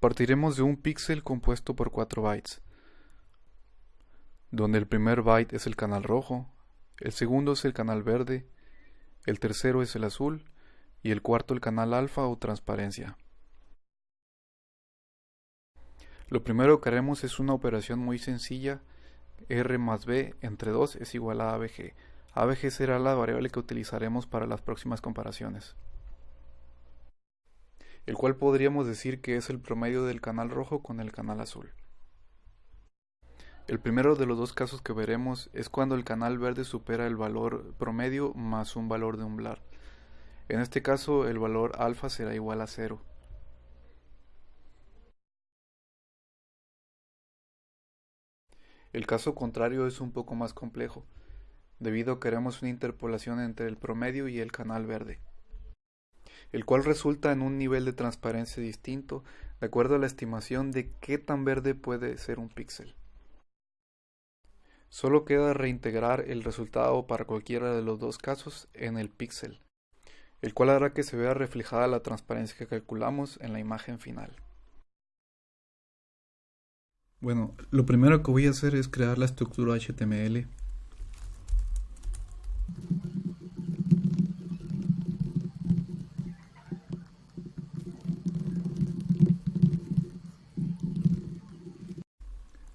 Partiremos de un píxel compuesto por 4 bytes, donde el primer byte es el canal rojo, el segundo es el canal verde, el tercero es el azul y el cuarto el canal alfa o transparencia. Lo primero que haremos es una operación muy sencilla, r más b entre 2 es igual a abg. abg será la variable que utilizaremos para las próximas comparaciones el cual podríamos decir que es el promedio del canal rojo con el canal azul. El primero de los dos casos que veremos es cuando el canal verde supera el valor promedio más un valor de umbral. En este caso el valor alfa será igual a cero. El caso contrario es un poco más complejo, debido a que queremos una interpolación entre el promedio y el canal verde el cual resulta en un nivel de transparencia distinto de acuerdo a la estimación de qué tan verde puede ser un píxel. Solo queda reintegrar el resultado para cualquiera de los dos casos en el píxel, el cual hará que se vea reflejada la transparencia que calculamos en la imagen final. Bueno, lo primero que voy a hacer es crear la estructura HTML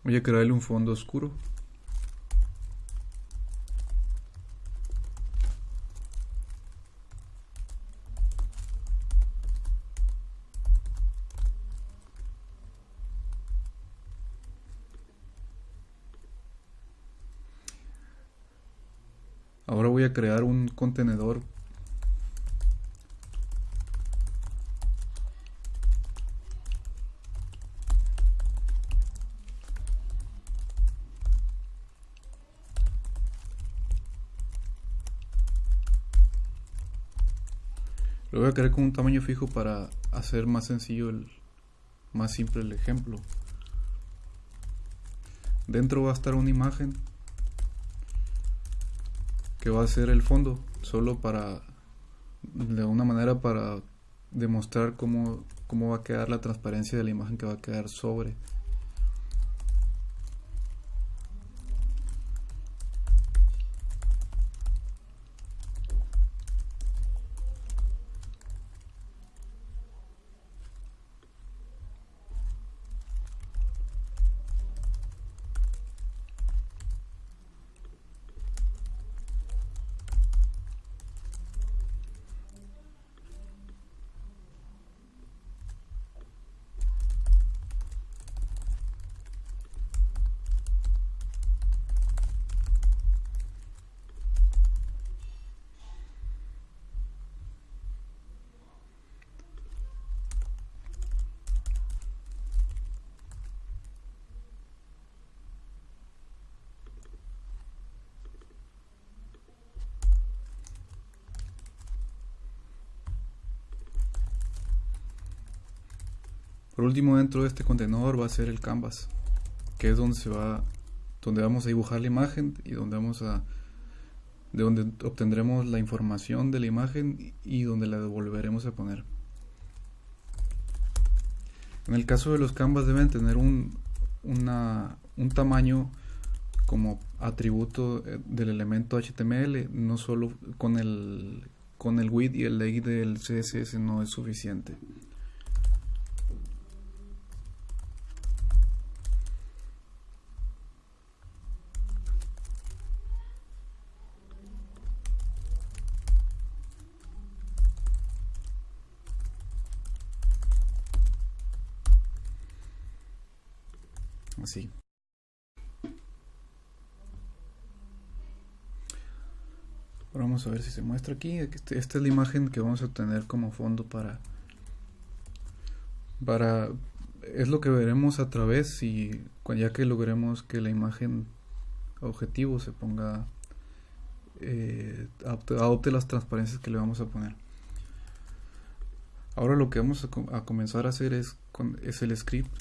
Voy a crearle un fondo oscuro. Ahora voy a crear un contenedor Lo voy a crear con un tamaño fijo para hacer más sencillo, el, más simple el ejemplo. Dentro va a estar una imagen que va a ser el fondo, solo para, de una manera para demostrar cómo, cómo va a quedar la transparencia de la imagen que va a quedar sobre. Por último, dentro de este contenedor va a ser el canvas, que es donde se va, donde vamos a dibujar la imagen y donde vamos a, de donde obtendremos la información de la imagen y donde la devolveremos a poner. En el caso de los canvas deben tener un, un tamaño como atributo eh, del elemento HTML, no solo con el, con el width y el length del CSS no es suficiente. Así. Vamos a ver si se muestra aquí. Esta es la imagen que vamos a tener como fondo para... para es lo que veremos a través y ya que logremos que la imagen objetivo se ponga eh, adopte, las transparencias que le vamos a poner ahora lo que vamos a, a comenzar a hacer es, con, es el script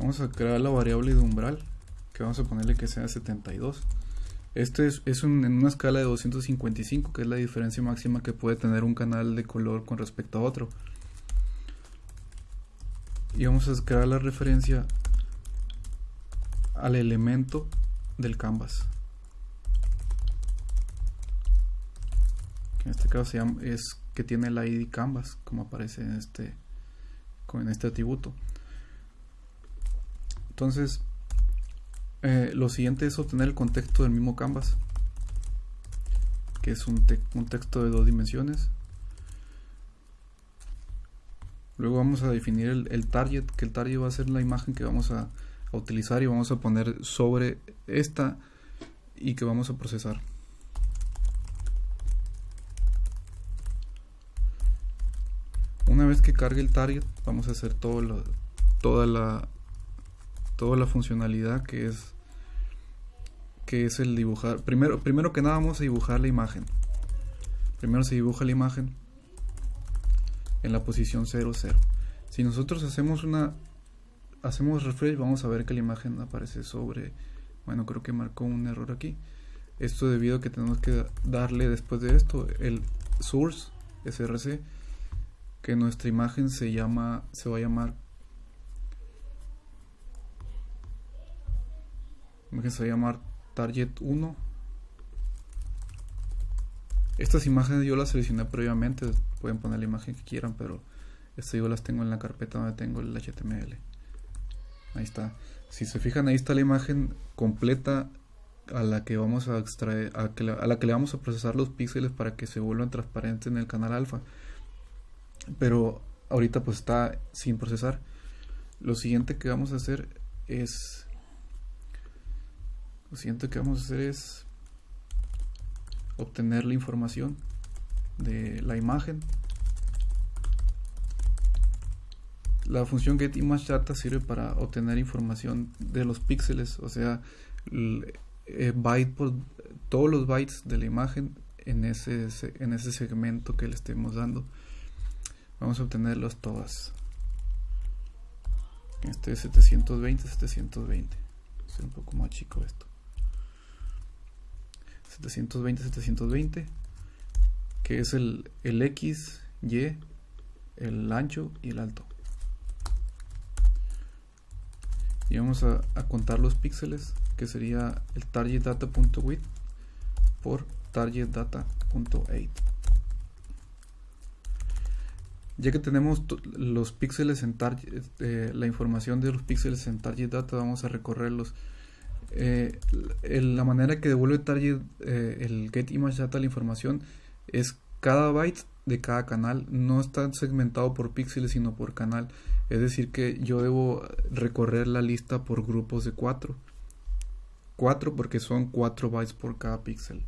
vamos a crear la variable de umbral que vamos a ponerle que sea 72 Este es, es en una escala de 255, que es la diferencia máxima que puede tener un canal de color con respecto a otro. Y vamos a crear la referencia al elemento del canvas. Que en este caso es que tiene el ID canvas, como aparece en este, en este atributo. Entonces, eh, lo siguiente es obtener el contexto del mismo canvas, que es un, texto de dos dimensiones. Luego vamos a definir el, target, que el target va a ser la imagen que vamos a, utilizar y vamos a poner sobre esta y que vamos a procesar. Una vez que cargue el target, vamos a hacer todo toda la toda la funcionalidad que es que es el dibujar. Primero, primero que nada vamos a dibujar la imagen. Primero se dibuja la imagen en la posición 0, 0. Si nosotros hacemos una hacemos refresh, vamos a ver que la imagen aparece sobre bueno, creo que marcó un error aquí. Esto debido a que tenemos que darle después de esto el source src que nuestra imagen se llama se va a llamar va a llamar target 1 estas imágenes yo las seleccioné previamente pueden poner la imagen que quieran pero estas yo las tengo en la carpeta donde tengo el html ahí está. Si se fijan ahí está la imagen completa a la que vamos a extraer a, a la que le vamos a procesar los píxeles para que se vuelvan transparentes en el canal alfa. Pero ahorita pues está sin procesar. Lo siguiente que vamos a hacer es lo siguiente que vamos a hacer es obtener la información de la imagen. La función getImageData sirve para obtener información de los píxeles o sea eh, byte por, todos los bytes de la imagen en ese, en ese segmento que le estemos dando. Vamos a obtenerlos todas. Este es 720 720 es un poco más chico esto 720 720 que es el, el X, Y, el ancho y el alto y vamos a, a contar los píxeles que sería el target data.width por target data.8 ya que tenemos los píxeles en target, eh, la información de los píxeles en target data, vamos a recorrerlos. Eh, la manera que devuelve target eh, el get image data la información es cada byte de cada canal. No está segmentado por píxeles sino por canal. Es decir que yo debo recorrer la lista por grupos de 4 4 porque son 4 bytes por cada píxel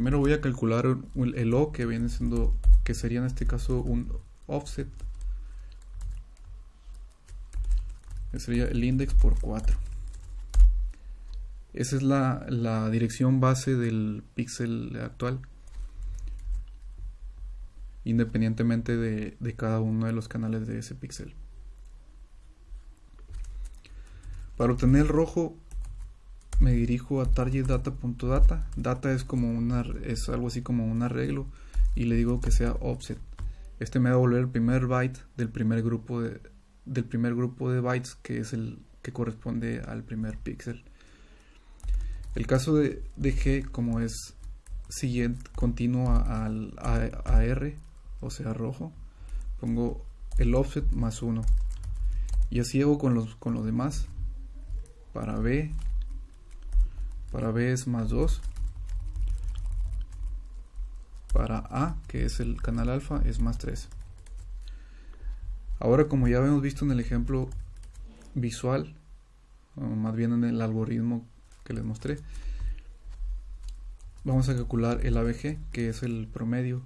Primero voy a calcular el O que viene siendo, que sería en este caso un offset. Sería el index por 4. Esa es la, dirección base del píxel actual. Independientemente de, de cada uno de los canales de ese píxel. Para obtener el rojo me dirijo a targetData.data. Data es como una es algo así como un arreglo y le digo que sea offset. Este me va a devolver el primer byte del primer grupo de del primer grupo de bytes que es el que corresponde al primer píxel. El caso de, de, G como es siguiente continuo al a, R, o sea rojo, pongo el offset más 1. Y así hago con los, con los demás. Para B para B es más 2. Para A, que es el canal alfa, es más 3. Ahora como ya hemos visto en el ejemplo visual, o más bien en el algoritmo que les mostré, vamos a calcular el ABG, que es el promedio,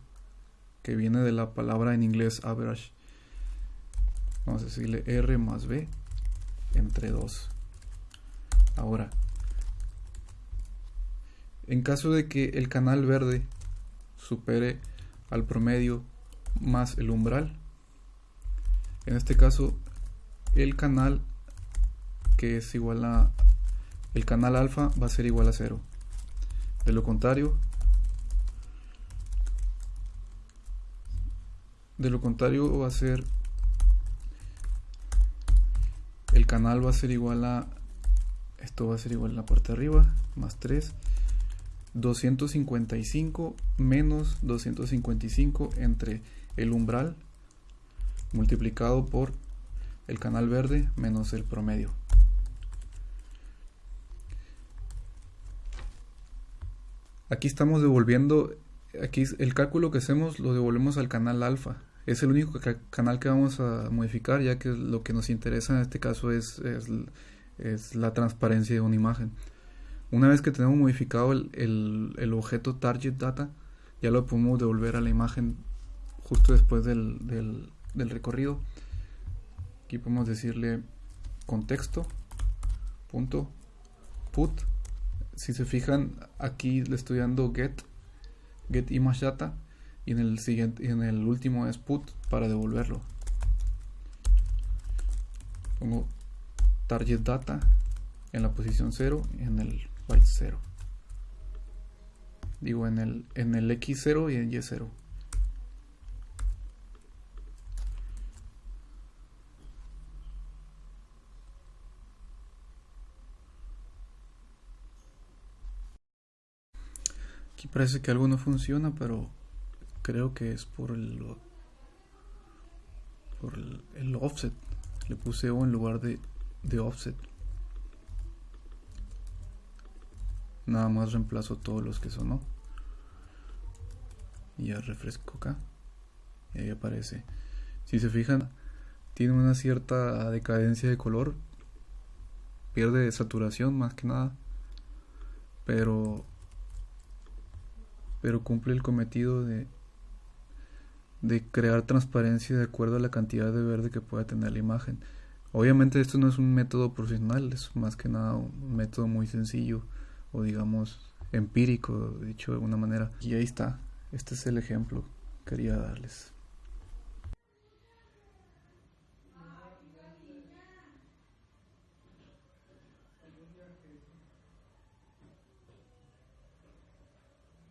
que viene de la palabra en inglés average. Vamos a decirle R más B entre 2. Ahora, En caso de que el canal verde supere al promedio más el umbral, en este caso el canal que es igual a el canal alfa va a ser igual a cero. De lo contrario, de lo contrario va a ser el canal va a ser igual a esto va a ser igual a la parte de arriba más 3 255 menos 255 entre el umbral multiplicado por el canal verde menos el promedio. Aquí estamos devolviendo aquí el cálculo que hacemos lo devolvemos al canal alfa. Es el único canal que vamos a modificar ya que lo que nos interesa en este caso es, es, la transparencia de una imagen una vez que tenemos modificado el, el, objeto target data ya lo podemos devolver a la imagen justo después del, del, recorrido. Aquí podemos decirle contexto punto put. Si se fijan aquí le estoy dando get get image data y en el siguiente en el último es put para devolverlo. Pongo target data en la posición 0 y en el byte 0 digo en el en el x0 y en y0 Aquí parece que algo no funciona, pero creo que es por el por el, offset. Le puse O en lugar de, de offset. Nada más reemplazo todos los que son Y ya refresco acá. Y ahí aparece. Si se fijan, tiene una cierta decadencia de color. Pierde saturación más que nada. Pero pero cumple el cometido de, de crear transparencia de acuerdo a la cantidad de verde que pueda tener la imagen. Obviamente esto no es un método profesional, es más que nada un método muy sencillo o digamos empírico, dicho de alguna manera. Y ahí está, este es el ejemplo que quería darles.